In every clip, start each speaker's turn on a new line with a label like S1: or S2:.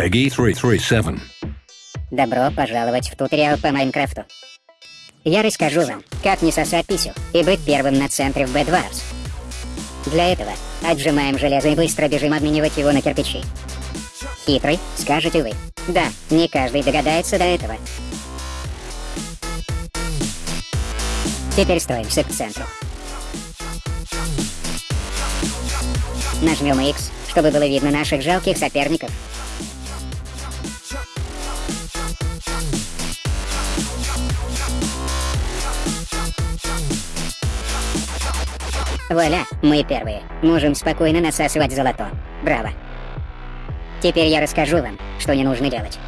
S1: Peggy 337.
S2: Добро пожаловать в туториал по Майнкрафту. Я расскажу вам, как не сосать писю и быть первым на центре в Bed Wars. Для этого отжимаем железо и быстро бежим обменивать его на кирпичи. Хитрый, скажете вы. Да, не каждый догадается до этого. Теперь строимся к центру. Нажмем X, чтобы было видно наших жалких соперников. Вуаля, мы первые. Можем спокойно насасывать золото. Браво. Теперь я расскажу вам, что не нужно делать.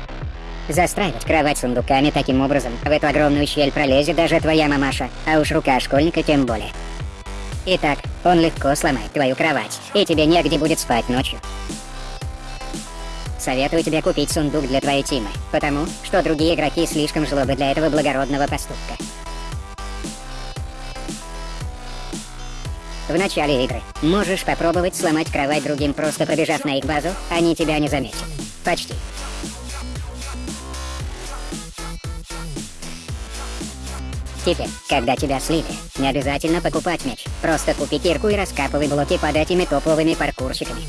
S2: Застраивать кровать сундуками таким образом, в эту огромную щель пролезет даже твоя мамаша, а уж рука школьника тем более. Итак, он легко сломает твою кровать, и тебе негде будет спать ночью. Советую тебе купить сундук для твоей тимы, потому что другие игроки слишком жлобы для этого благородного поступка. В начале игры можешь попробовать сломать кровать другим, просто пробежав на их базу, они тебя не заметят. Почти. Теперь, когда тебя слили, не обязательно покупать меч. Просто купи кирку и раскапывай блоки под этими топовыми паркурщиками.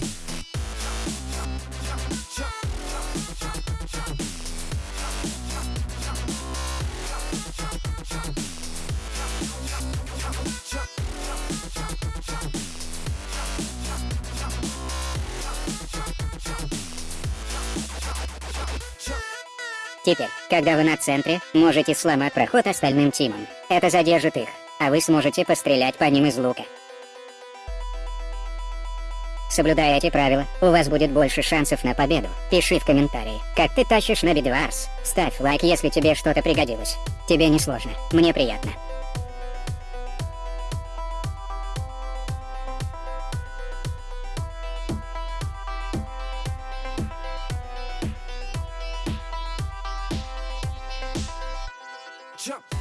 S2: Теперь, когда вы на центре, можете сломать проход остальным тимам. Это задержит их, а вы сможете пострелять по ним из лука. Соблюдая эти правила, у вас будет больше шансов на победу. Пиши в комментарии, как ты тащишь на Бедварс. Ставь лайк, если тебе что-то пригодилось. Тебе не сложно, мне приятно. jump.